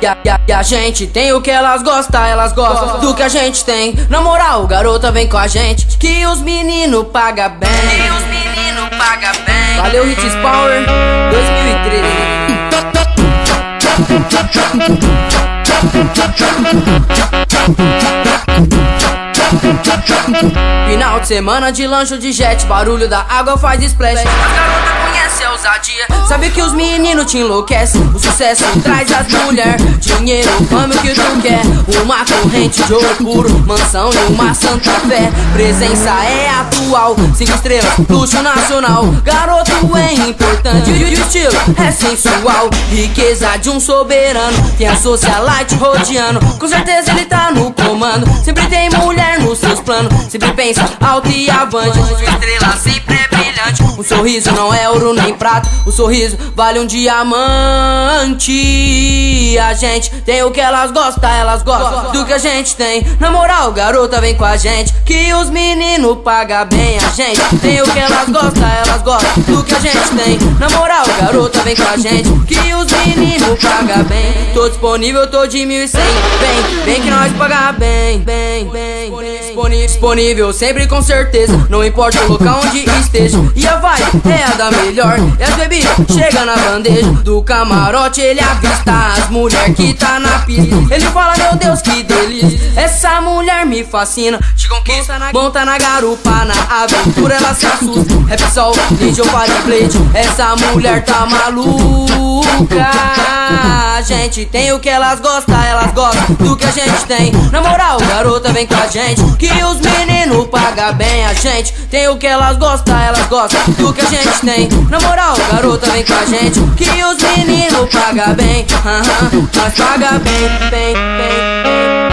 E a e a, e e gente tem o que elas gostam, elas gostam do que a gente tem. Na moral, garota, vem com a gente, que os meninos paga bem. Que os meninos paga bem. Valeu, Hits Power 2013. Final de semana de lancho de jet, barulho da água faz splash. As garotas conhecem a ousadia, sabe que os meninos te enlouquecem. O sucesso traz as mulheres, dinheiro, fama o que tu quer. Uma corrente de ouro puro, mansão e uma santa fé. Presença é atual, cinco estrelas, luxo nacional. Garoto é importante e o estilo é sensual. Riqueza de um soberano, tem a socialite rodeando. Com certeza ele tá no comando, sempre tem mulher nos seus planos. Sempre pensa alto e avante, sua estrela sempre é brilhante. O sorriso não é ouro nem prata, o sorriso vale um diamante. A gente tem o que elas gostam, elas gostam do que a gente tem. Na moral, garota, vem com a gente, que os meninos pagam bem. A gente tem o que elas gostam, elas gostam do que a gente tem. Na moral, garota, vem com a gente, que os meninos pagam bem. Tô disponível, tô de 1100. Vem, vem que nós paga bem, bem, bem, bem. Disponível, disponível, sempre com certeza. Não importa o local onde esteja. E a vibe é a da melhor. E as bebidas chega na bandeja. Do camarote ele avista as mulher que tá na pista. Ele fala, meu Deus, que delícia. Me fascina. Te conquista na monta na garupa, na aventura ela se assusta. Rap sol, ninja ou blade. Essa mulher tá maluca. A gente tem o que elas gostam, elas gostam do que a gente tem. Na moral, garota, vem com a gente. Que os meninos pagam bem. A gente tem o que elas gostam, elas gostam do que a gente tem. Na moral, garota, vem com a gente. Que os meninos pagam bem. Aham, nós paga bem, bem, bem, bem.